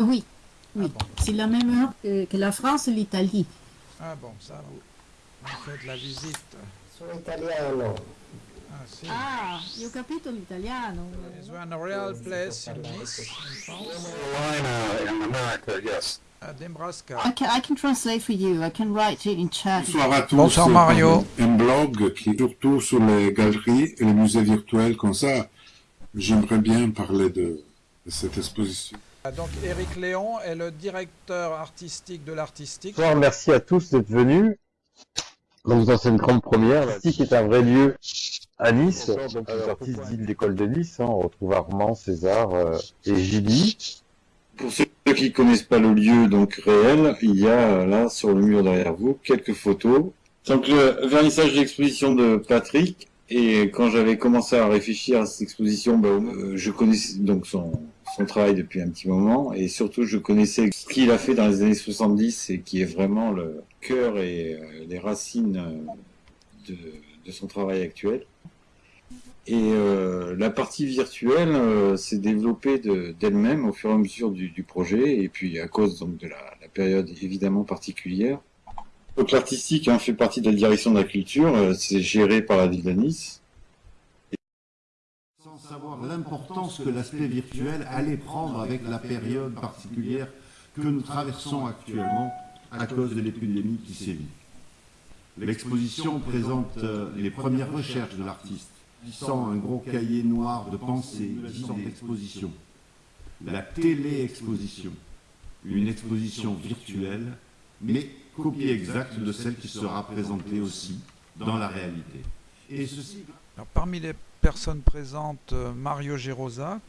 Oui, oui. Ah bon. C'est la même heure que, que la France et l'Italie. Ah bon, ça, vous, vous faites la visite. Sono italiano. Ah, si. Ah, io ho capito l'italiano. Is a real place in Nice, in France? Carolina in America, yes. À Nebraska. I can, I can translate for you. I can write it in chat. Bonsoir à tous. Bonsoir, Mario. Un blog qui est surtout sur les galeries et les musées virtuels comme ça. J'aimerais bien parler de, de cette exposition. Ah, Donc Eric Léon est le directeur artistique de l'artistique. Bonsoir, merci à tous d'être venus. Donc dans cette grande première, l'Artistique est un vrai lieu à Nice. Donc les artistes d'île d'école de Nice, hein, on retrouve Armand, César euh, et Gilly. Pour ceux qui connaissent pas le lieu donc réel, il y a là sur le mur derrière vous quelques photos. Donc le vernissage de l'exposition de Patrick et quand j'avais commencé à réfléchir à cette exposition, ben, euh, je connaissais donc son, son travail depuis un petit moment et surtout je connaissais ce qu'il a fait dans les années 70 et qui est vraiment le cœur et euh, les racines euh, de, son travail actuel. Et euh, la partie virtuelle s'est développée de- d'elle-même au fur et à mesure du, projet, et puis à cause donc de la, période évidemment particulière. Donc l'artistique hein, fait partie de la direction de la culture, c'est géré par la ville de Nice. Savoir l'importance que l'aspect virtuel allait prendre avec la période particulière que nous traversons actuellement à cause de l'épidémie qui sévit. L'exposition présente euh, les premières recherches de l'artiste, sans un gros cahier noir de pensée, disant exposition. La télé-exposition, une exposition virtuelle, mais copie exacte de celle qui sera présentée aussi dans la réalité. Et ceci Alors, parmi les personnes présentes, euh, Mario Gerosa,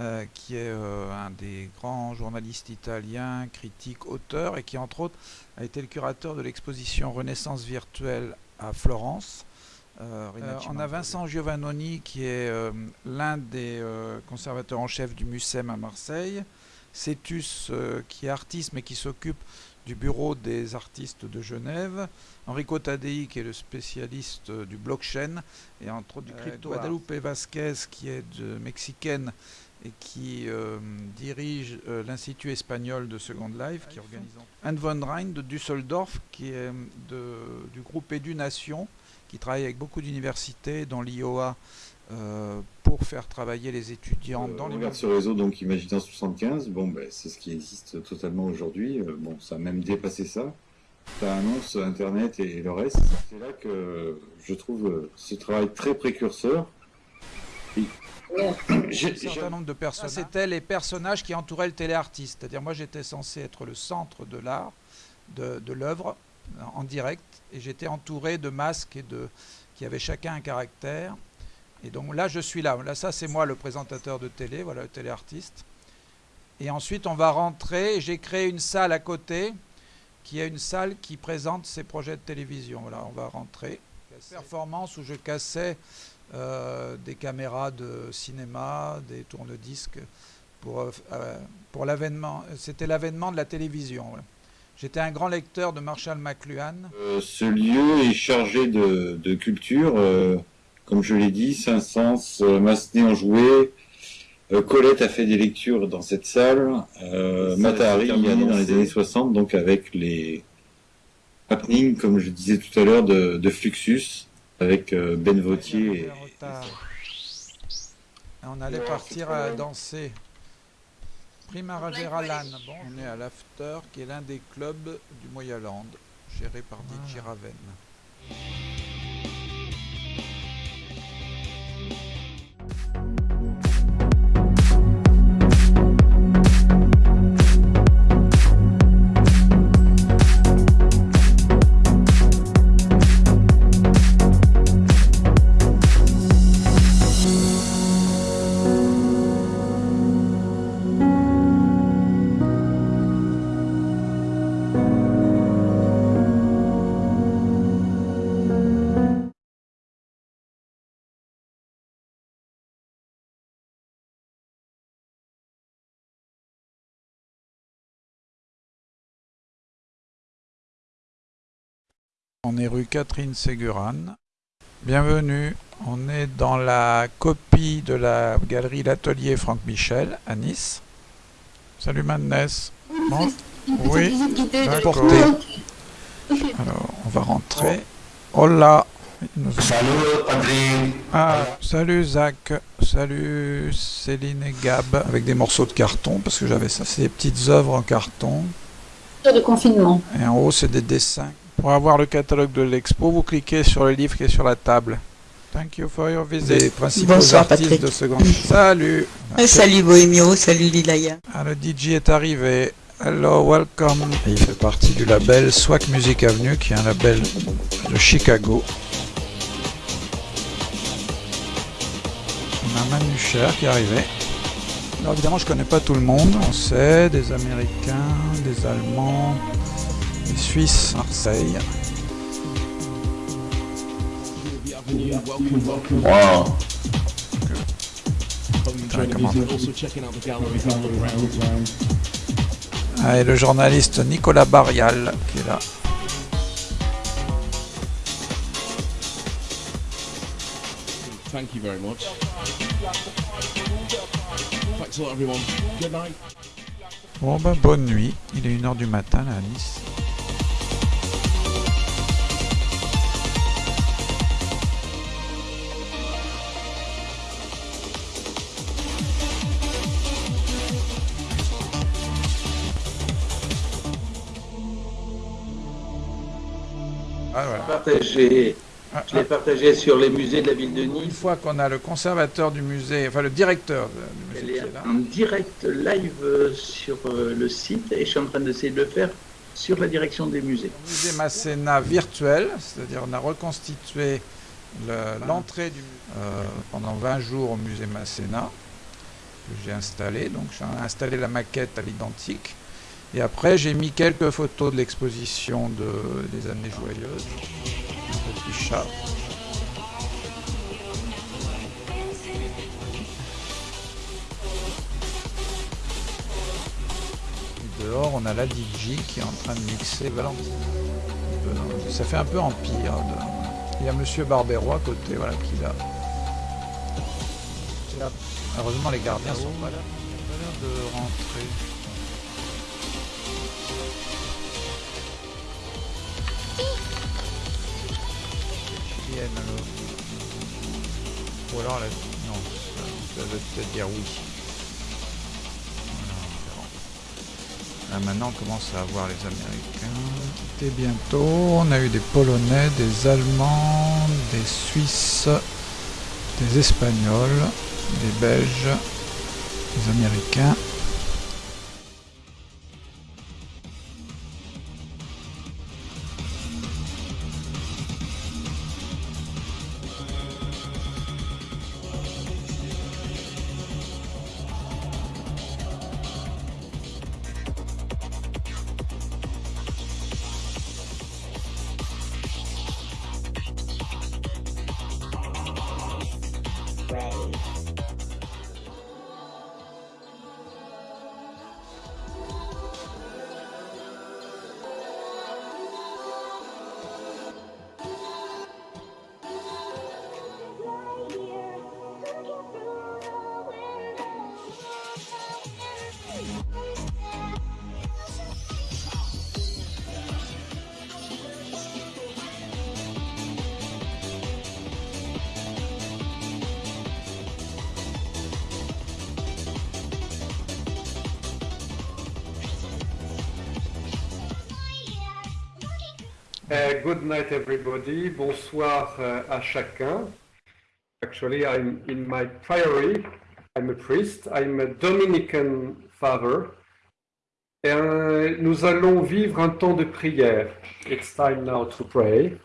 euh, qui est euh, un des grands journalistes italiens, critique, auteur, et qui entre autres a été le curateur de l'exposition Renaissance virtuelle à Florence. Euh, on a Vincent Giovannoni qui est l'un des conservateurs en chef du MUSEM à Marseille, Cetus qui est artiste mais qui s'occupe du bureau des artistes de Genève, Enrico Tadei qui est le spécialiste euh, du blockchain et entre autres du crypto, Guadalupe Vasquez qui est de mexicaine et qui euh, dirige euh, l'Institut espagnol de Second Life, qui organise Anne von Rhein de Düsseldorf, qui est de, du groupe Édunation, qui travaille avec beaucoup d'universités, dont l'IOA, euh, pour faire travailler les étudiants Euh, dans on les regarde ce réseau donc Imaginant 75, bon ben c'est ce qui existe totalement aujourd'hui, Euh, bon ça a même dépassé ça. Ça annonce Internet et le reste. C'est là que je trouve euh, ce travail très précurseur. Et- J'ai- un certain nombre de personnages. C'était les personnages qui entouraient le téléartiste. C'est-à-dire, moi, j'étais censé être le centre de l'art, de, de l'œuvre, en en direct, et j'étais entouré de masques et de, qui avaient chacun un caractère. Et donc là, je suis là. Là, ça, c'est moi, le présentateur de télé, voilà, le téléartiste. Et ensuite, on va rentrer. J'ai créé une salle à côté, qui est une salle qui présente ses projets de télévision. Voilà, on va rentrer. Performance où je cassais euh, des caméras de cinéma, des tourne-disques pour, euh, euh, pour l'avènement. C'était l'avènement de la télévision. voilà. J'étais un grand lecteur de Marshall McLuhan. Euh, ce lieu est chargé de, de culture, euh, comme je l'ai dit, Saint-Saëns, euh, Massenet en joué, euh, Colette a fait des lectures dans cette salle, euh, Matahari y allait dans les années 60, donc avec les happenings, comme je disais tout à l'heure, de, de Fluxus, avec euh, Ben Vautier. et- on allait partir à danser. Primavera Lan. Bon, on est à l'After, qui est l'un des clubs du Moyaland, géré par DJ Raven. On est rue Catherine Séguran. Bienvenue. On est dans la copie de la galerie L'Atelier Franck Michel à Nice. Salut Madness. Bon, oui, d'accord. Alors, on va rentrer. Hola. Nous- Salut Adrien. Ah, salut Zach. Salut Céline et Gab. Avec des morceaux de carton, parce que j'avais ça. C'est des petites œuvres en carton. de confinement. Et en haut, c'est des dessins. Pour avoir le catalogue de l'expo, vous cliquez sur le livre qui est sur la table. Thank you for your visit. Les principaux Bonsoir, artistes Patrick. de seconde. Salut. Salut Bohémio, salut Lilaya. Ah, le DJ est arrivé. Hello, welcome. Et il fait partie du label Swag Music Avenue, qui est un label de Chicago. On a Manu Cher qui est arrivé. Alors évidemment, je connais pas tout le monde. On sait des Américains, des Allemands, des Suisses, Marseille. Wow. Ah, et le journaliste Nicolas Barrial qui est là. Thank you very much. Thanks a lot, everyone. Good night. Bon ben bonne nuit, il est 1h du matin là à Nice. Ah, voilà. partagé. Ah, Je l'ai partagé sur les musées de la ville de Une Nice. fois qu'on a le conservateur du musée, enfin le directeur du Elle musée est qui est là, en direct live euh, sur euh, le site et je suis en train d'essayer de le faire sur la direction des musées. musée Masséna virtuel, c'est-à-dire on a reconstitué le- l'entrée du euh, pendant 20 jours au musée Masséna que j'ai installé. Donc j'ai installé la maquette à l'identique. Et après j'ai mis quelques photos de l'exposition de, des années joyeuses. Chat. Dehors, on a la DJ qui est en train de mixer Valentine. Ça fait un peu empire. Il y a Monsieur Barbero à côté, voilà, qui l'a. Heureusement, les gardiens sont pas là. Pas de rentrer. Ou alors, la... non, ça, veut peut-être dire oui. Maintenant, on commence à avoir les Américains. C'était bientôt. On a eu des Polonais, des Allemands, des Suisses, des Espagnols, des Belges, des Américains. Night, everybody. Bonsoir uh, à chacun. Actually, I'm in my priory. I'm a priest. I'm a Dominican father. Et, euh, nous allons vivre un temps de prière. It's time now to pray.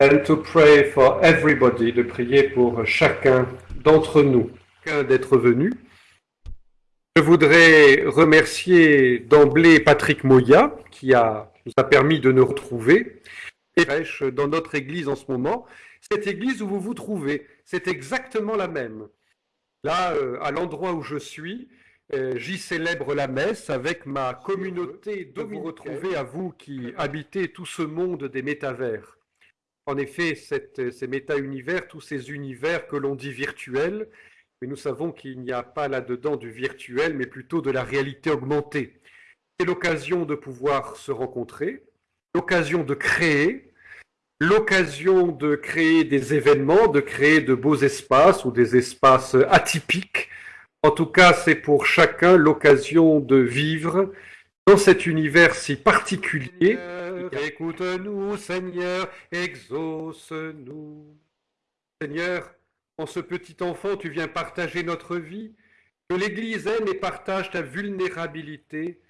And to pray for everybody, de prier pour chacun d'entre nous. D'être venu. Je voudrais remercier d'emblée Patrick Moya, qui a, nous a permis de nous retrouver. Et prêche dans notre église en ce moment. Cette église où vous vous trouvez, c'est exactement la même. Là, euh, à l'endroit où je suis, euh, j'y célèbre la messe avec ma communauté de vous retrouver à vous qui habitez tout ce monde des métavers. En effet, cette- ces méta-univers, tous ces univers que l'on dit virtuels, mais nous savons qu'il n'y a pas là-dedans du virtuel, mais plutôt de la réalité augmentée. C'est l'occasion de pouvoir se rencontrer, l'occasion de créer, l'occasion de créer des événements, de créer de beaux espaces ou des espaces atypiques. En tout cas, c'est pour chacun l'occasion de vivre dans cet univers si particulier. Écoute-nous, Seigneur, exauce-nous. Seigneur, en ce petit enfant, tu viens partager notre vie. Que l'Église aime et partage ta vulnérabilité,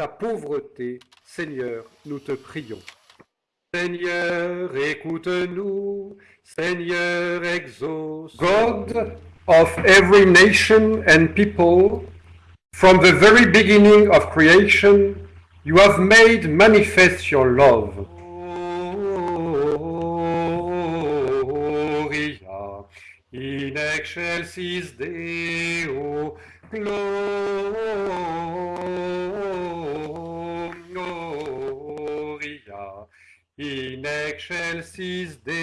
ta pauvreté. Seigneur, nous te prions. Seigneur, écoute-nous. Seigneur, exauce. God of every nation and people, from the very beginning of creation, you have made manifest your love. In excelsis Deo, Gloria in excelsis Deo.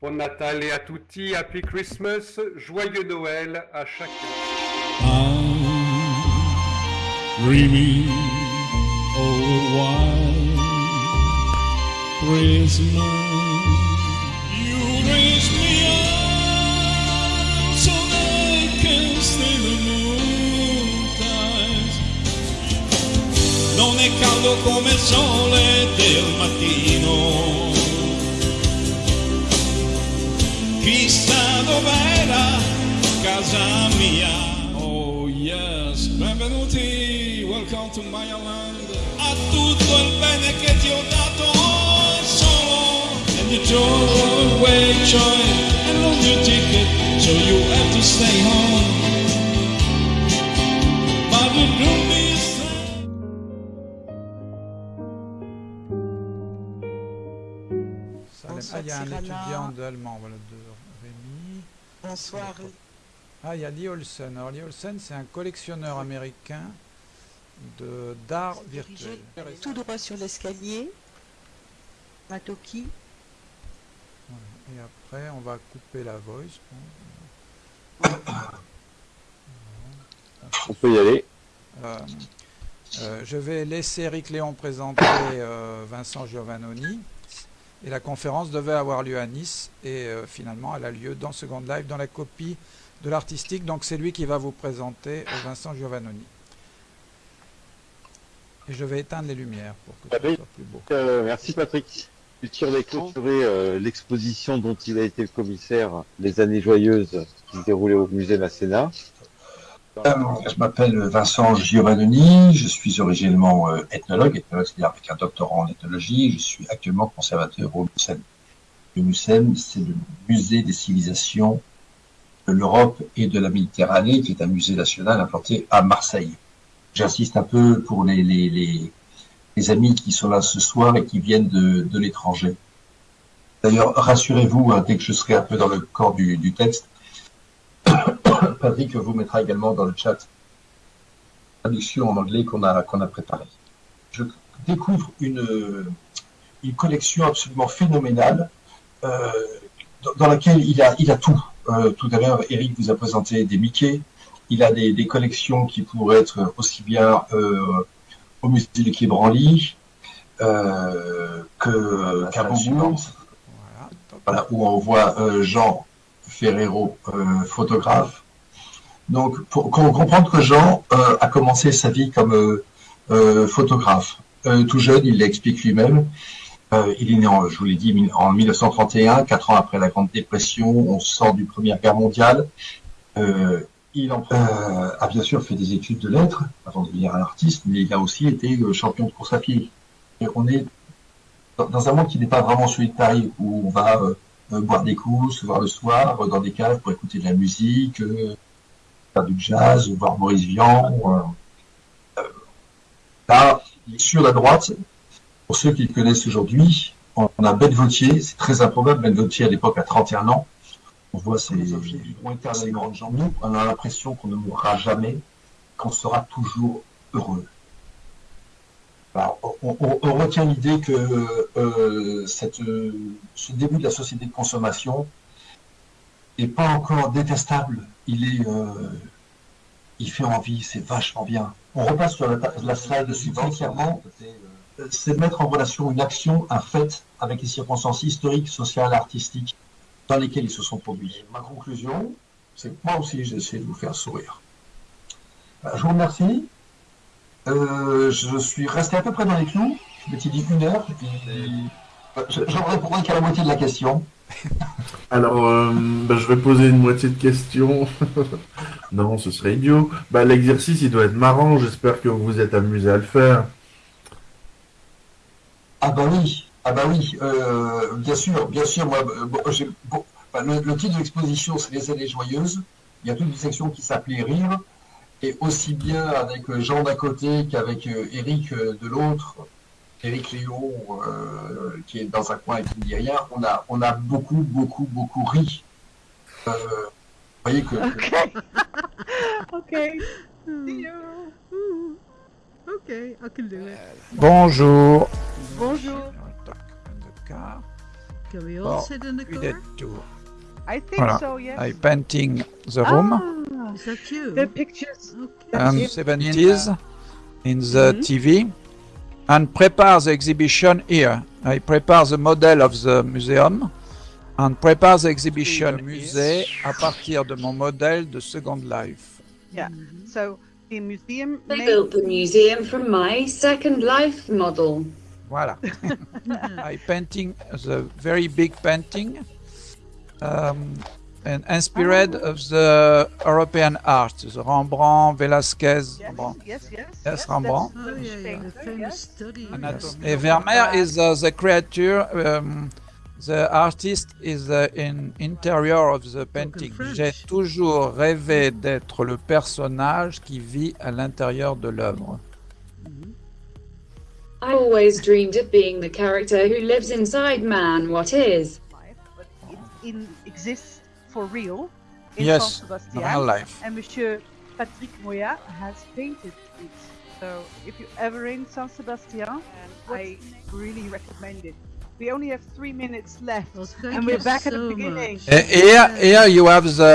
Bon Natale à tutti, Happy Christmas, joyeux Noël à chacun. Non è caldo come il sole del mattino. Chissà dov'era casa mia. Oh yes, benvenuti, welcome to my land. A tutto il bene che ti ho dato solo. And you throw away joy and lose your ticket, so you have to stay home. Y a un étudiant d'allemand, voilà, de Rémi. Bonsoir. Ah, il y a Lee Olsen. Alors, Lee Olsen, c'est un collectionneur américain de d'art virtuel. Tout droit sur l'escalier. Matoki. Et après, on va couper la voice. On peut y aller. Euh, euh, je vais laisser Eric Léon présenter euh, Vincent Giovannoni. Et la conférence devait avoir lieu à Nice. Et euh, finalement, elle a lieu dans Second Life, dans la copie de l'artistique. Donc, c'est lui qui va vous présenter Vincent Giovannoni. Et je vais éteindre les lumières pour que ce Patrick, soit plus beau. euh, merci Patrick. Tu tires les clôturer euh, l'exposition dont il a été le commissaire, Les années joyeuses, qui se déroulait au musée Masséna. Euh, Je m'appelle Vincent Giovannoni, je suis originellement euh, ethnologue, ethnologue c'est-à-dire avec un doctorat en ethnologie, je suis actuellement conservateur au MUSEM. Le MUSEM, c'est le musée des civilisations de l'Europe et de la Méditerranée, qui est un musée national implanté à Marseille. J'insiste un peu pour les, les, les, les amis qui sont là ce soir et qui viennent de, de l'étranger. D'ailleurs, rassurez-vous, hein, dès que je serai un peu dans le corps du, du texte, Patrick vous mettra également dans le chat la traduction en anglais qu'on a, qu'on a préparée. Je découvre une, une collection absolument phénoménale euh, dans, dans laquelle il a, il a tout. Euh, tout à l'heure, Eric vous a présenté des Mickey. Il a des, des collections qui pourraient être aussi bien euh, au musée du Quai Branly euh, que qu'à. Voilà, où on voit Jean Ferrero, photographe. Donc, pour comprendre que Jean euh, a commencé sa vie comme euh, euh, photographe. Euh, tout jeune, il l'explique lui-même. Euh, il est né, en, je vous l'ai dit, en 1931, quatre ans après la Grande Dépression. On sort du Première Guerre mondiale. Il en- a bien sûr fait des études de lettres avant de devenir un artiste, mais il a aussi été champion de course à pied. On est dans, un monde qui n'est pas vraiment celui de Paris, où on va euh, boire des coups, se voir le soir, dans des caves pour écouter de la musique, faire du jazz, voir Maurice Vian. euh, euh, là, il est sur la droite. Pour ceux qui le connaissent aujourd'hui, on a Ben Vautier, c'est très improbable, Ben Vautier à l'époque a 31 ans. On voit ces objets vivront éternellement. Nous, on a l'impression qu'on ne mourra jamais, qu'on sera toujours heureux. Alors, on, on- on retient l'idée que euh, cette, euh, ce début de la société de consommation est pas encore détestable. Il est, euh, il fait envie, c'est vachement bien. On repasse sur la, la slide suivante, clairement. Euh, C'est de mettre en relation une action, un fait, avec les circonstances historiques, sociales, artistiques dans lesquelles ils se sont produits. Ma conclusion, c'est que moi aussi, j'ai essayé de vous faire sourire. Euh, Je vous remercie. Euh, je suis resté à peu près dans les clous. Je m'étais dit une heure. J'en répondrai qu'à la moitié de la question. Alors, euh, bah, je vais poser une moitié de questions. non, ce serait idiot. Bah, l'exercice, il doit être marrant. J'espère que vous vous êtes amusé à le faire. Ah bah oui, ah bah oui, euh, bien sûr, bien sûr. Moi, euh, enfin, le, le titre de l'exposition, c'est les années joyeuses. Il y a toute une section qui s'appelait Rire, et aussi bien avec Jean d'un côté qu'avec Eric de l'autre, Eric Léon euh, qui est dans un coin et qui ne dit rien. On a, on a beaucoup, beaucoup, beaucoup ri. Euh, vous voyez que, Okay. okay. Okay, I can do it. Bonjour. Bonjour. car. Can we all Bon, sit in the car? did too. I think Voilà. so, yes. I painting the room Ah, Is that you? the pictures. and it. 70s in the Mhm. TV and prepare the exhibition here. I prepare the model of the museum and prepare the exhibition musée à partir de mon modèle de Second Life. Yeah. So the museum They made- built the museum from my Second Life model. Voilà. I painting the very big painting um, and inspired of the European art, the Rembrandt, Velasquez. Rembrandt. Yes, yes. Yes, Rembrandt. Oh yeah, yeah, the famous study. Et Vermeer is uh, the creature, um, the artist is uh, in interior of the painting. J'ai toujours rêvé d'être le personnage qui vit à l'intérieur de l'œuvre. I always dreamed of being the character who lives inside man, what is? but it exists for real in Yes, San Sebastian. real life. And Monsieur Patrick Moya has painted it. So if you're ever in San Sebastian, I really recommend it. We only have three minutes left, thank and we're you back at the beginning. much. Eh, Here, here you have the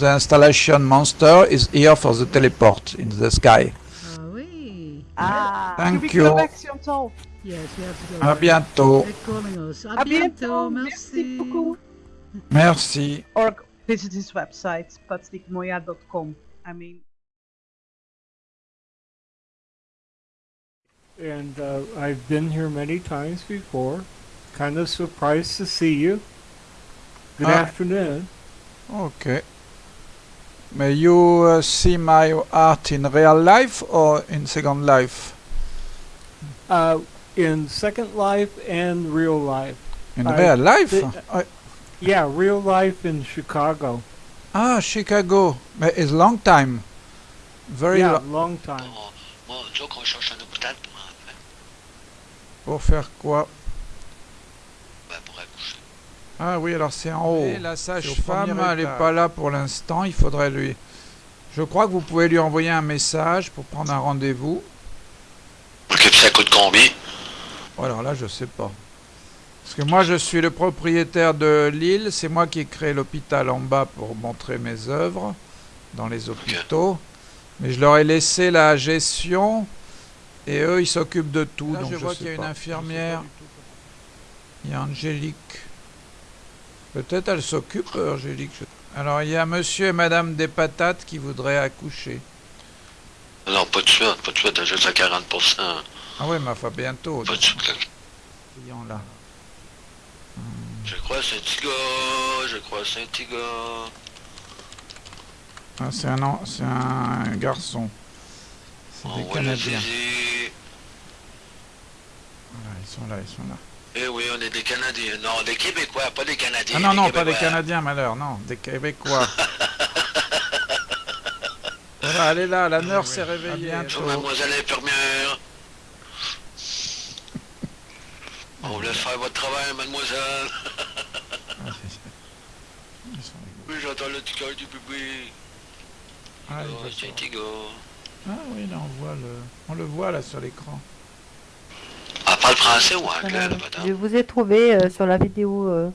the installation monster is here for the teleport in the sky. Ah oui. Ah, Thank you. go back, Chantal? Yes, we have to go. À bientôt. They're calling us. À À bientôt. bientôt. Merci. beaucoup. Merci. Or visit his website, patrickmoya.com. I mean, and uh, I've been here many times before. Kind of surprised to see you. Good Ah. afternoon. Okay. May you uh, see my art in real life or in Second Life? Uh, in Second Life and real life. In I real life? Yeah, real life in Chicago. Ah, Chicago. But it's long time. Very yeah, long. long time. Pour faire quoi? Ben, pour accoucher. Ah oui, alors c'est en haut. Et la sage-femme, elle n'est pas là pour l'instant. Il faudrait lui. Je crois que vous pouvez lui envoyer un message pour prendre un rendez-vous. Puis ça coûte combien? Oh, Alors là, je sais pas. Parce que moi, je suis le propriétaire de l'île. C'est moi qui ai créé l'hôpital en bas pour montrer mes œuvres dans les hôpitaux. Mais je leur ai laissé la gestion et eux, ils s'occupent de tout. Là, donc je je vois qu'il y a une infirmière. Il y a Angélique. Peut-être elle s'occupe, euh, Angélique. Alors, il y a monsieur et madame des patates qui voudraient accoucher. Non, pas de suite, pas de suite, t'as juste à 40%. Ah ouais, mais enfin, bientôt. Pas de suite, là. Je crois que c'est gars, je crois que c'est gars. Ah, c'est un, an- c'est un garçon. C'est On des Canadiens. Voilà, ils sont là, ils sont là. Eh oui, on est des Canadiens. Non, des Québécois, pas des Canadiens. Ah non, non, pas des. Canadiens, malheur, non, des Québécois. voilà, elle est là, la nurse s'est réveillée. Bonjour, mademoiselle. On vous laisse faire votre travail, mademoiselle. oui, j'entends le petit cœur du bébé. Ah, Oh, c'est un se- petit gars. Ah oui, là, on voit le, on le voit là sur l'écran. Elle parle français ou anglais, la madame? Je vous ai trouvé euh, sur la vidéo. euh,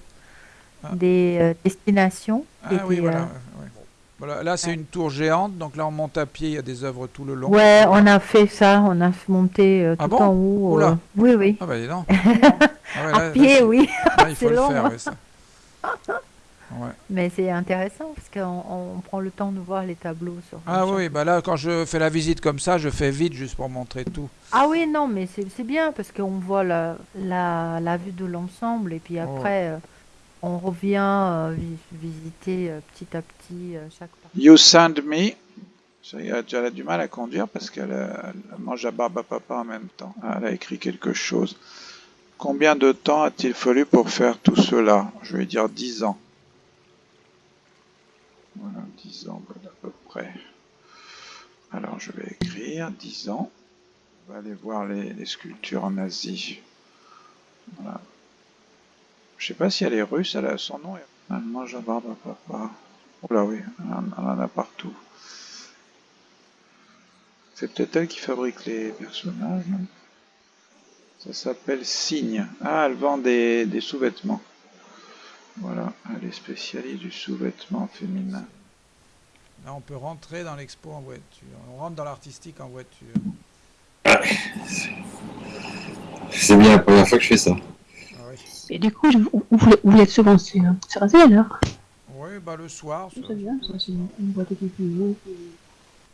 des euh, destinations. Ah oui, étaient, voilà. Voilà, là, c'est une tour géante, donc là, on monte à pied, il y a des œuvres tout le long. Ouais, on a fait ça, on a monté euh, tout Ah bon en haut. Oula. euh, Oui, oui. Ah bah dis donc. Ah ouais, à là- pied, oui. là, il faut le long, faire, hein. ça. Ouais. Mais c'est intéressant parce qu'on on prend le temps de voir les tableaux sur. Ah oui, bah là, quand je fais la visite comme ça, je fais vite juste pour montrer tout. Ah oui, non, mais c'est bien parce qu'on voit la, la, la vue de l'ensemble et puis après, euh, on revient euh, vi- visiter euh, petit à petit euh, chaque partie. You send me. Elle a du mal à conduire parce qu'elle elle mange à barbe à papa en même temps. Ah, Elle a écrit quelque chose. Combien de temps a-t-il fallu pour faire tout cela? Je vais dire 10 ans. Voilà, 10 ans à peu près. Alors je vais écrire 10 ans. On va aller voir les, les sculptures en Asie. Voilà. Je sais pas si elle est russe, elle a son nom. Elle mange à barbe à papa. Oh là oui, elle en- a partout. C'est peut-être elle qui fabrique les personnages. Ça s'appelle Signe. Ah, elle vend des, des sous-vêtements. Voilà, elle est spécialiste du sous-vêtement féminin. Là, on peut rentrer dans l'expo en voiture. On rentre dans l'artistique en voiture. C'est bien la première fois que je fais ça. Et du coup, vous où vous êtes souvent sur, sur Asie alors Oui, bah le soir. C'est bien, ça c'est une boîte qui plus jeune, qui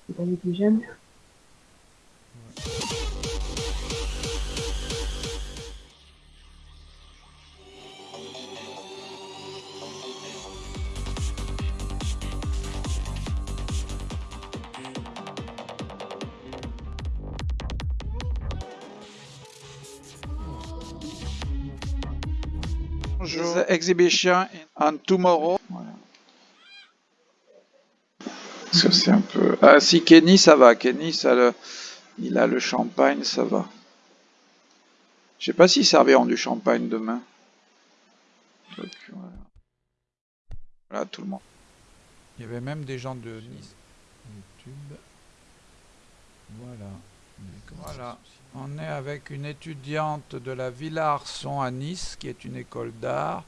qui est pas les plus jeunes. The exhibition on tomorrow. Voilà. Parce que c'est un peu. Ah si Kenny ça va, Kenny ça le... il a le champagne, ça va. Je sais pas s'ils serviront du champagne demain. Donc, voilà. Voilà tout le monde. Il y avait même des gens de Nice. YouTube. Voilà. Voilà. On est avec une étudiante de la Villa Arson à Nice, qui est une école d'art.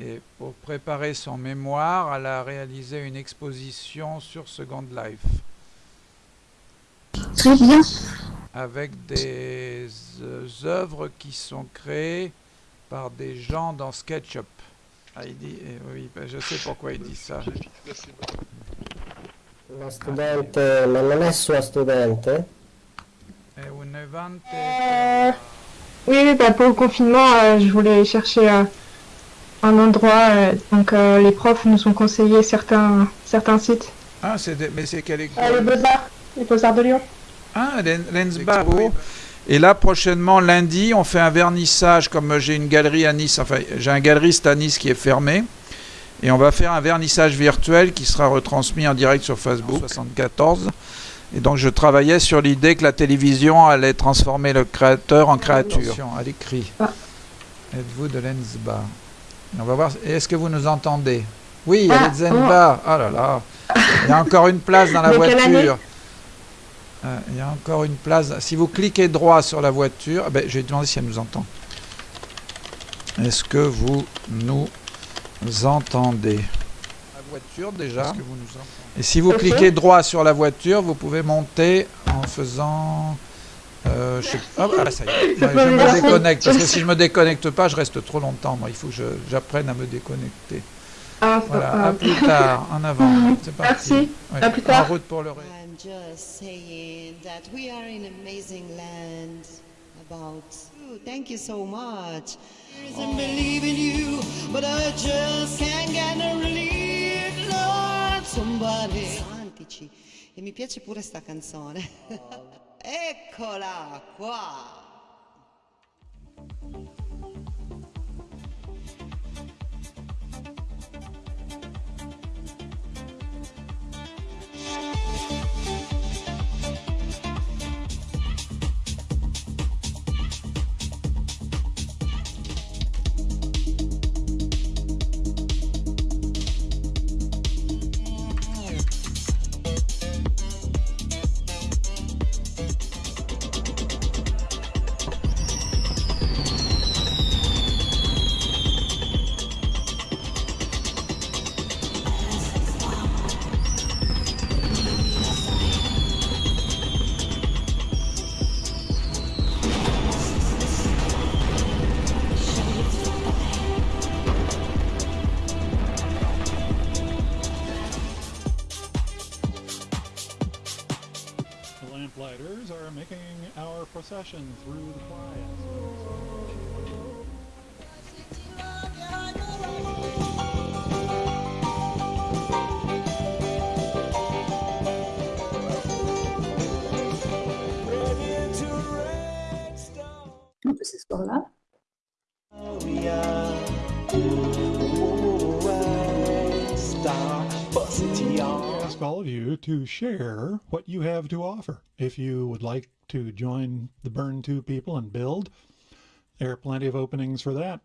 Et pour préparer son mémoire, elle a réalisé une exposition sur Second Life. Très bien. Avec des euh, œuvres qui sont créées par des gens dans SketchUp. Ah, il dit, eh oui, ben, je sais pourquoi il dit ça. Lo studente, ma non è sua studente? È un evento Euh, Oui, oui, bah, pour le confinement, euh, je voulais chercher euh, un endroit. euh, donc, euh, les profs nous ont conseillé certains, certains sites. Ah, c'est des- mais c'est quelle école Euh, les Beaux-Arts, les Beaux-Arts de Lyon. Ah, Len- Lensbach. Et là, prochainement, lundi, on fait un vernissage, comme j'ai une galerie à Nice, enfin, j'ai un galeriste à Nice qui est fermé. Et on va faire un vernissage virtuel qui sera retransmis en direct sur Facebook 74. Et donc, je travaillais sur l'idée que la télévision allait transformer le créateur en créature. Attention, à l'écrit. Êtes-vous de Lensbach On va voir. Est-ce que vous nous entendez? Oui, Ah, elle est de Zenbach. Oh là là. Il y a encore une place dans la voiture. Euh, Il y a encore une place. Si vous cliquez droit sur la voiture, ah ben, je vais demander si elle nous entend. Est-ce que vous nous entendez? La voiture déjà. Et si vous cliquez droit sur la voiture, vous pouvez monter en faisant. Euh, je sais- Ah, voilà, ça y est. Je Ouais, peux je vous me déconnecte. Parce que si je me déconnecte pas, je reste trop longtemps. Moi, il faut que j'apprenne à me déconnecter. Ah, Voilà, ah. à plus tard, en avant. C'est parti. Merci. Ouais, À plus tard. En route pour le ré- I'm just saying that we are in amazing land about you. Thank you so much. Believe in you, but I just can't get no relief, Lord, somebody. E mi piace pure sta canzone. Eccola qua! Thank procession through the playa. On peut s'asseoir là. ask all of you to share what you have to offer. If you would like to join the Burn 2 people and build, there are plenty of openings for that.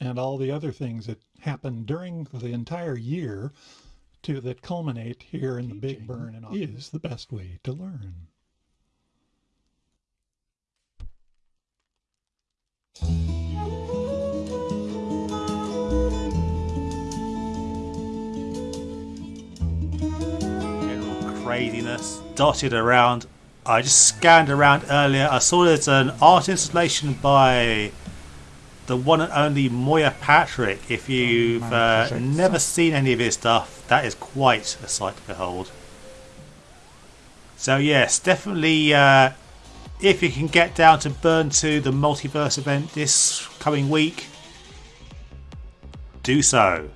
And all the other things that happen during the entire year to that culminate here in the Big Burn and is the best way to learn. general craziness dotted around. I just scanned around earlier. I saw there's an art installation by the one and only Moya Patrick. If you've uh, never seen any of his stuff, that is quite a sight to behold. So yes, definitely. Uh, if you can get down to Burn 2, the multiverse event this coming week, do so.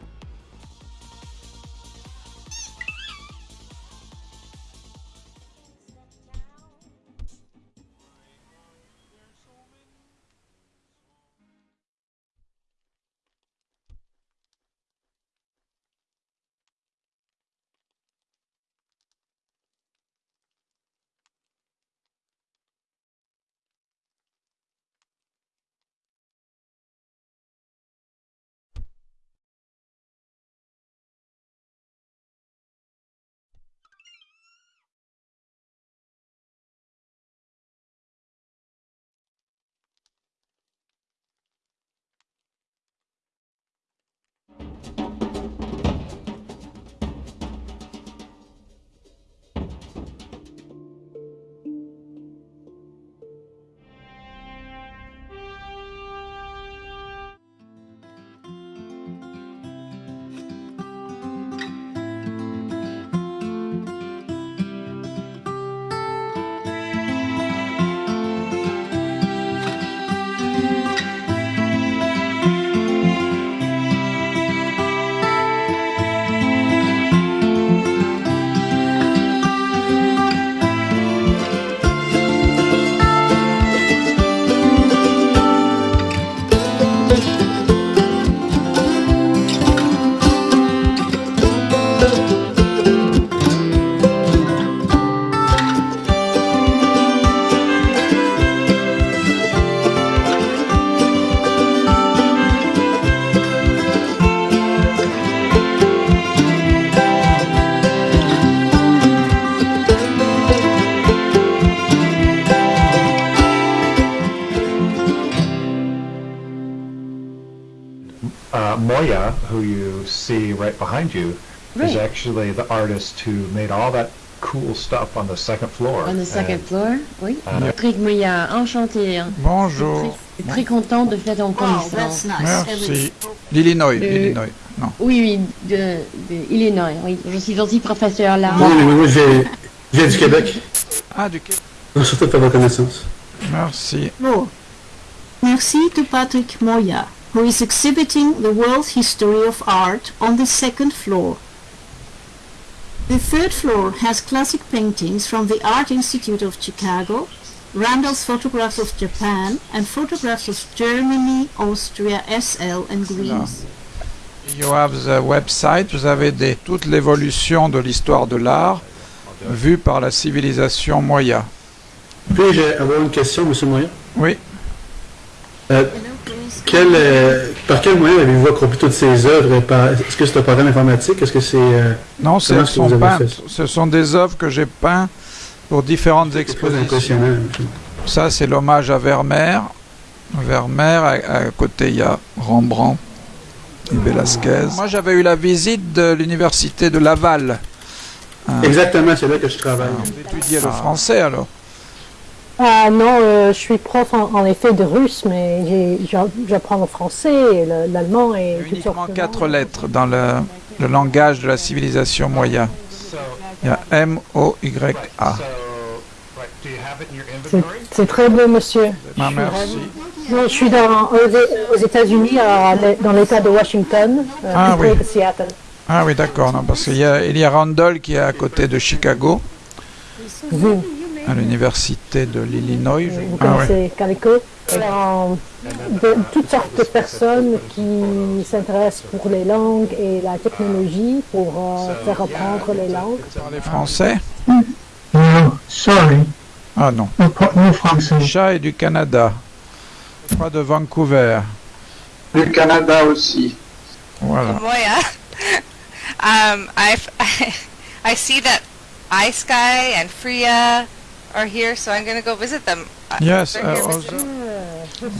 Behind you, is Right. actually the artist who made all that cool stuff on the second floor. On the second And, floor, oui. uh, Patrick Moya, enchanté. hein. Bonjour. Très content de faire ton connaissance. Merci. L'Illinois. Non. Oui, oui, de, de Illinois, oui. Je suis aussi professeur là. Oui, oui, oui, j'ai- je viens du Québec. Ah, du Québec. De faire votre connaissance. Merci. Merci to Patrick Moya, who is exhibiting the world history of art on the second floor. The third floor has classic paintings from the Art Institute of Chicago, Randall's photographs of Japan, and photographs of Germany, Austria, SL, and Greece. You have the website, vous avez des, toute l'évolution de l'histoire de l'art vue par la civilisation Moya. Puis-je avoir une question, M. Moyen Oui. Euh, quel, euh, par quel moyen avez-vous accompli toutes ces œuvres Est-ce que c'est un programme informatique? Est-ce que c'est. euh, Non, sont ça? Ce sont des œuvres que j'ai peintes pour différentes expositions. impressionnant. Ça, c'est l'hommage à Vermeer. Vermeer, à, à côté, il y a Rembrandt et Velasquez. Moi, j'avais eu la visite de l'université de Laval. Ah. Exactement, c'est là que je travaille. Étudier le français, alors. Ah non, euh, je suis prof en, en effet de russe, mais j'apprends le français, l'allemand et Uniquement quatre lettres dans le, le langage de la civilisation Moya. Il y a M-O-Y-A. C'est très beau, monsieur. Ah, merci. Non, je suis dans, aux, aux États-Unis, dans l'État de Washington, euh, Ah, oui. de Seattle. Ah oui, d'accord, parce qu'il y a, il y a Randall qui est à côté de Chicago, Vous, à l'université de l'Illinois. je- vous Ah ouais. connaissez Calico Euh, de toutes sortes de personnes qui s'intéressent pour les langues et la technologie pour euh, faire apprendre les langues. Parlez français? No, sorry. Ah non. No français. Chat est du Canada, pas de Vancouver. Du Canada aussi. Voilà. Moya, um, I've, I see that iSky and Freya are here, so I'm going to go visit them. Uh, Yes, uh.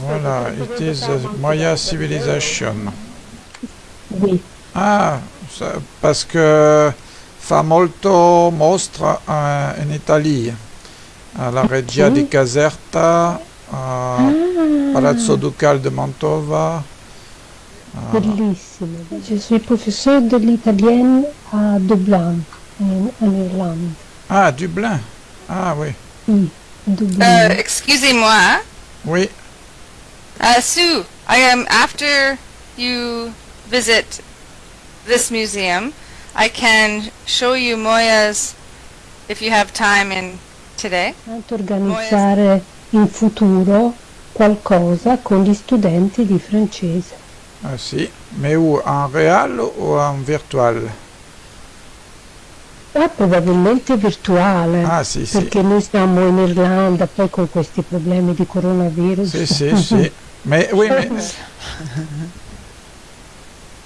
Voilà, it is a Maya civilization. Oui. Ah, ça- parce que fa molto mostra eh, in Italia, alla Regia di Caserta, a Palazzo Ducale de Mantova. ah, Bellissimo. Je suis professeur de l'italien à Dublin, en, en Irlande. ah, Dublin. Ah oui. Dublin. Uh, excusez-moi. Oui. Uh, Sue, I am after you visit this museum. I can show you Moya's if you have time in today. Tanto organizzare in futuro qualcosa con gli studenti di francese. Ah si, mais où En réel ou en virtual Ah, probabilmente virtuale. Ah, sì, sì. Perché noi siamo in Irlanda, poi con questi problemi di coronavirus. Sì, sì, sì. Mais oui, mais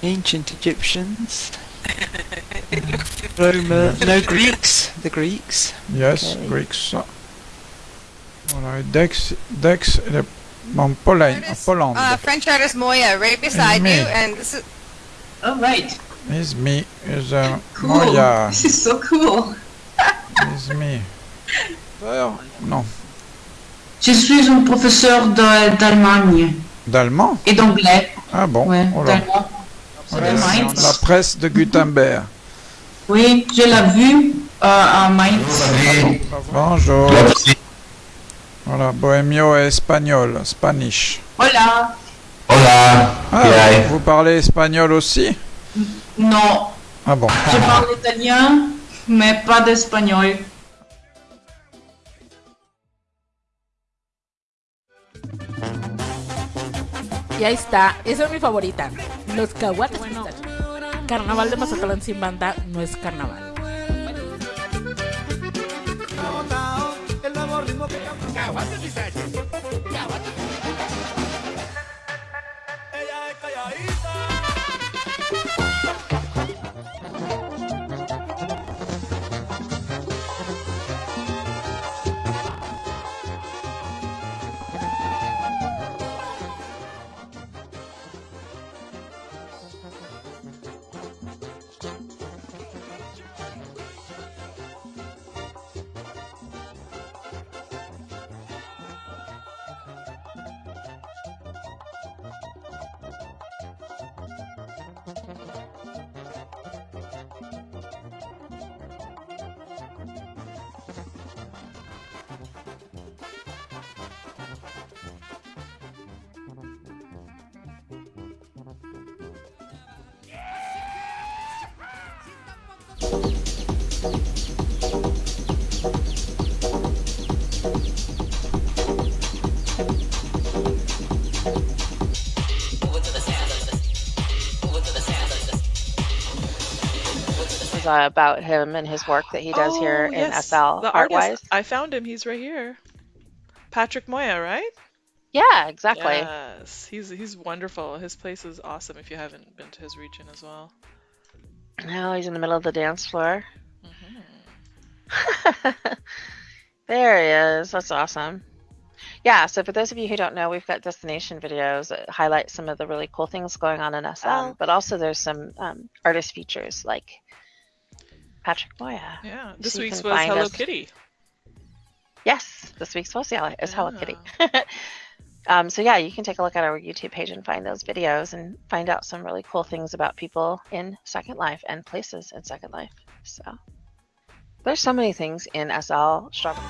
Ancient Egyptians. Roma. No Greeks. The Greeks. yes, Okay. Greeks. Voilà, Dex, Dex, il est en Pologne, en Pologne. Uh, French artist Moya, right beside you, and this is. Oh, right. Is me, is uh, Cool. Moya, This is so cool. is me. D'ailleurs, non, Je suis un professeur d'Allemagne d'allemand? Et d'anglais. Ah bon? Ouais, oh d'allemand. La presse de Gutenberg. Oui, je l'ai vu euh, à Mainz. Bonjour. Voilà, bohémio et espagnol, Spanish. Hola. Hola. ¿qué vous parlez espagnol aussi? Non, Ah bon. je parle italien, mais pas d'espagnol. Y ahí está, esa es mi favorita. Los caguates. Carnaval de Mazatlán sin banda no es carnaval. El uh, about him and his work that he does here Oh, in yes, SL the Art Wise. artist. I found him. He's right here. Patrick Moya, right? Yeah, exactly. Yes, he's he's wonderful. His place is awesome. If you haven't been to his region as well. Now he's in the middle of the dance floor. there he is. That's awesome. Yeah, so for those of you who don't know, we've got destination videos that highlight some of the really cool things going on in SL, Oh. but also there's some um, artist features like Patrick Moya. Yeah, this So week's was Hello us- Kitty. Yes, this week's was yeah, is Hello Kitty. um, so yeah, you can take a look at our YouTube page and find those videos and find out some really cool things about people in Second Life and places in Second Life. So there's so many things in SL. Strawberry.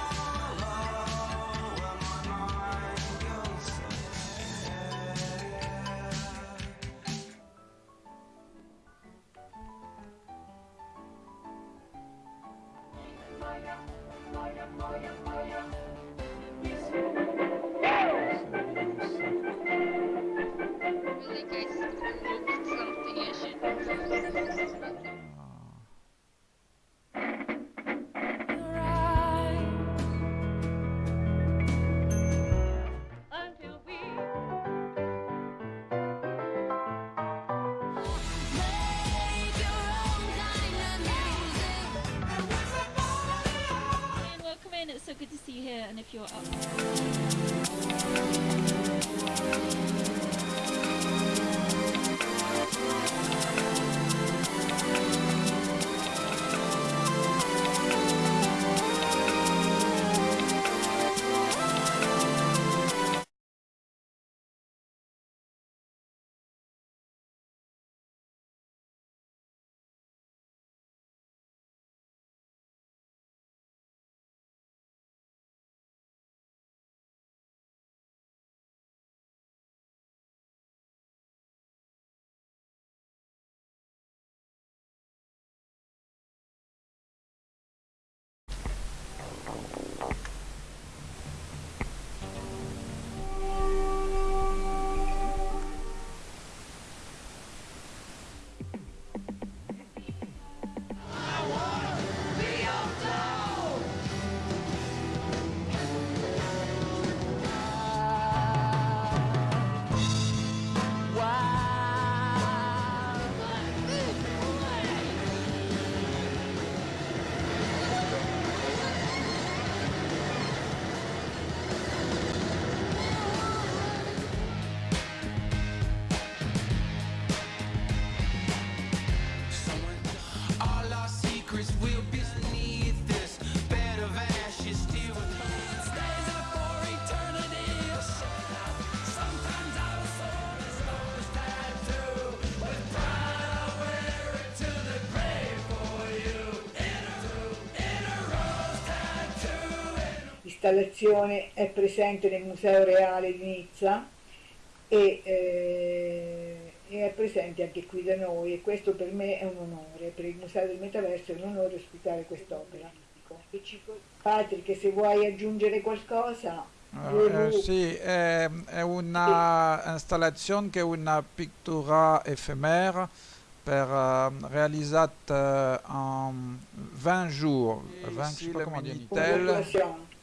Tattoo. L'installazione è presente nel Museo Reale di Nizza e, eh, e è presente anche qui da noi e questo per me è un onore, per il Museo del Metaverso è un onore ospitare quest'opera. Patrick, se vuoi aggiungere qualcosa, Eh, sì, è, è una installazione che è una pittura effimera per, eh, realizzata in 20 jours. 20, je sais pas comment dire,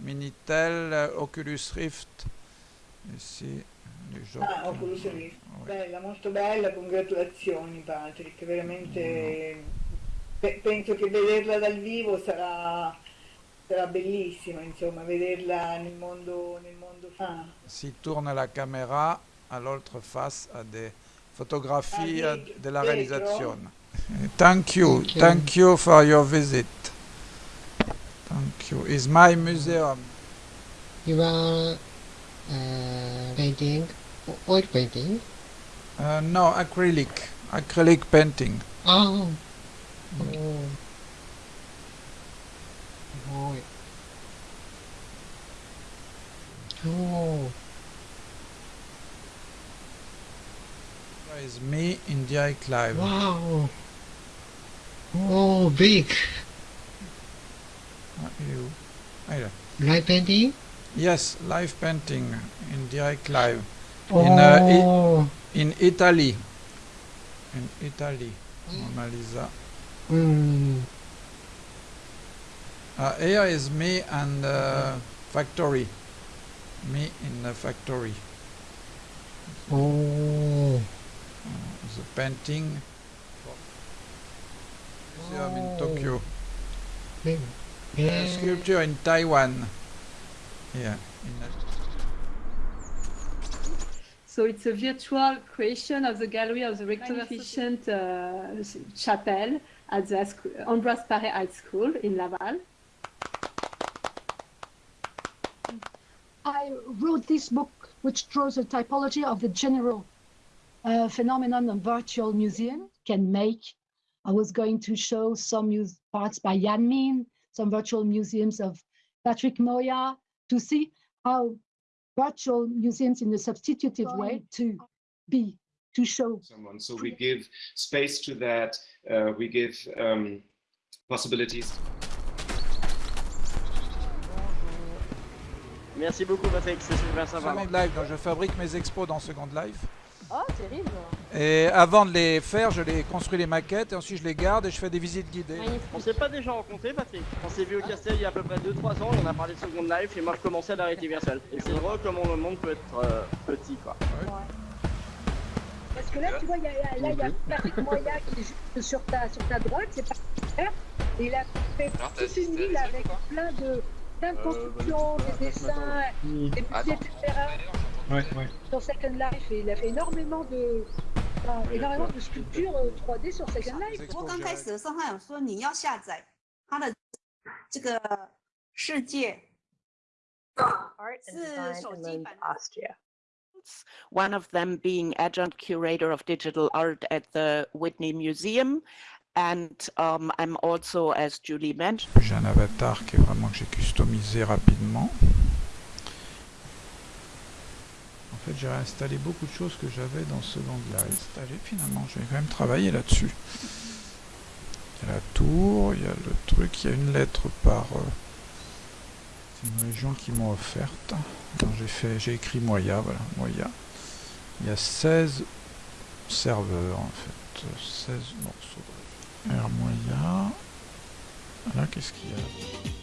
Minitel, Oculus Rift, ici, les giochi. Ah, Oculus Rift. Bella, molto bella, congratulazioni Patrick, veramente pe- penso che vederla dal vivo sarà, sarà bellissima, insomma, vederla nel mondo, nel mondo ah, Si tourne la caméra à l'autre face à des photographies Ah, dietro- de la dietro? réalisation. Thank you, Thank you. thank you for your visit. Thank you. Is my museum. You are uh, painting, oil painting. Uh, no, acrylic, acrylic painting. Oh. Oh. Oh. Oh. Here is me in the iClive. Wow. Oh, big. What you? Light painting? Yes, live painting in the iClive. In, uh, Oh. In Italy. In Italy. Mona Lisa. Mm. Uh, here is me and uh, factory. Me in the factory. Oh. The painting. Museum in Tokyo. Big. Yeah. sculpture in Taiwan. Yeah. In So it's a virtual creation of the gallery of the magnificent uh, chapel at the sc- Ambroise Paré High School in Laval. I wrote this book, which draws a typology of the general uh, phenomenon of virtual museum can make. I was going to show some parts by Yan Min, some virtual museums of Patrick Moya, to see how virtual museums in a substitutive way to be, to show. someone. So we give space to that. Uh, we give um, possibilities. Merci beaucoup Patrick, c'est super sympa. Second Life, donc je fabrique mes expos dans Second Life. Oh, terrible. Et avant de les faire, je les construis les maquettes et ensuite je les garde et je fais des visites guidées. On s'est pas déjà rencontré Patrick? On s'est vu au Castel il y a à peu près 2-3 ans, on a parlé de Second Life et moi je commençais à la réalité virtuelle. Et c'est drôle comment le monde peut être euh, petit quoi. Parce que là, tu vois, il y a, là, il y a Patrick Moya qui est juste sur ta, sur ta droite, c'est pas super. Et il a fait Alors, toute une ville avec plein de, plein de Euh, constructions, bah, des dessins, des musées, etc Ouais, ouais. Sur Second Life. Et il a fait énormément de, enfin, énormément de sculptures euh, 3D sur Second Life. 不过刚开始的时候，他有说你要下载他的这个世界 Art and 是 design 手 in 机 Linz, 版 Austria. one of them being adjunct curator of digital art at the Whitney Museum. And um, I'm also, as Julie mentioned, J'ai un avatar qui est vraiment que j'ai customisé rapidement. Fait, j'ai réinstallé beaucoup de choses que j'avais dans Second Life. Installé finalement, je vais quand même travailler là-dessus. Il y a la tour, il y a le truc, il y a une lettre par. euh, une région qui m'ont offerte. J'ai fait, j'ai écrit Moya, voilà, Moya. Il y a 16 serveurs en fait, 16 morceaux. R Moya. Là, qu'est-ce qu'il y a?